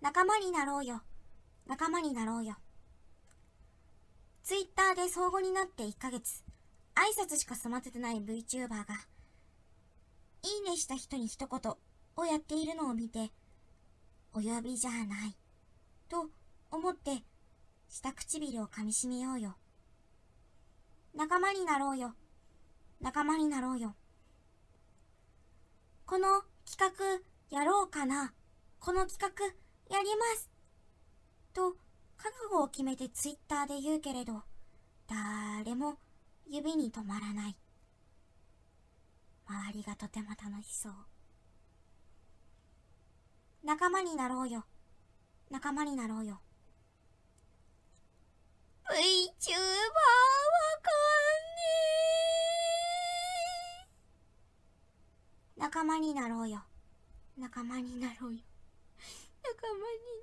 仲間になろうよ。仲間になろうよ。ツイッターで相互になって1ヶ月、挨拶しか済ませてない VTuber が、いいねした人に一言をやっているのを見て、お呼びじゃない、と思って、下唇を噛みしめようよ。仲間になろうよ。仲間になろうよ。この企画やろうかな。この企画やります。と、覚悟を決めてツイッターで言うけれど、誰も指に止まらない。周りがとても楽しそう。仲間になろうよ。仲間になろうよ。VTuber わかんねえ。仲間になろうよ。仲間になろうよ。たまに